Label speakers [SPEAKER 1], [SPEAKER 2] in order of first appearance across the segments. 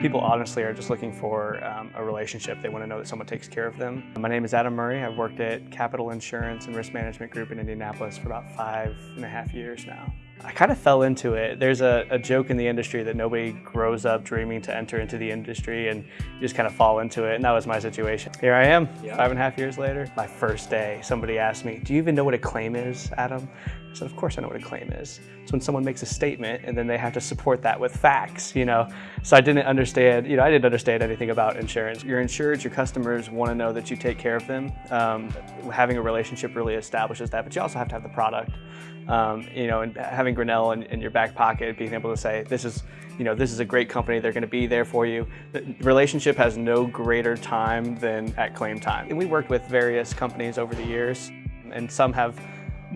[SPEAKER 1] People honestly are just looking for um, a relationship. They want to know that someone takes care of them. My name is Adam Murray. I've worked at Capital Insurance and Risk Management Group in Indianapolis for about five and a half years now. I kind of fell into it. There's a, a, joke in the industry that nobody grows up dreaming to enter into the industry and you just kind of fall into it, and that was my situation. Here I am, yeah. five and a half years later. My first day, somebody asked me, do you even know what a claim is, Adam? I said, of course I know what a claim is. It's when someone makes a statement and then they have to support that with facts, you know? So I didn't understand, you know, I didn't understand anything about insurance. Your insureds, your customers want to know that you take care of them. Um, having a relationship really establishes that, but you also have to have the product. Um, you know, and having Grinnell in, in, your back pocket, being able to say, this is, you know, this is a great company, they're gonna be there for you. The relationship has no greater time than at claim time. And we worked with various companies over the years, and some have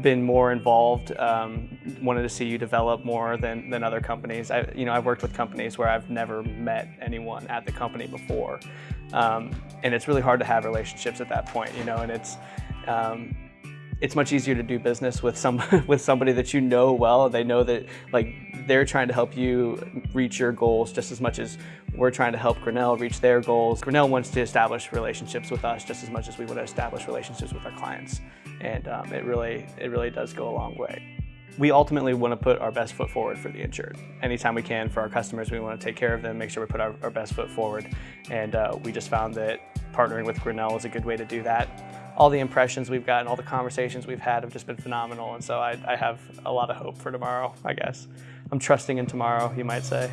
[SPEAKER 1] been more involved, um, wanted to see you develop more than, than other companies. I, you know, I've worked with companies where I've never met anyone at the company before. Um, and it's really hard to have relationships at that point, you know, and it's, um, it's much easier to do business with some with somebody that you know well. They know that like they're trying to help you reach your goals just as much as we're trying to help Grinnell reach their goals. Grinnell wants to establish relationships with us just as much as we want to establish relationships with our clients, and um, it really it really does go a long way. We ultimately want to put our best foot forward for the insured. Anytime we can for our customers, we want to take care of them, make sure we put our, our best foot forward, and uh, we just found that partnering with Grinnell is a good way to do that all the impressions we've gotten, all the conversations we've had have just been phenomenal. And so I, I have a lot of hope for tomorrow, I guess. I'm trusting in tomorrow, you might say.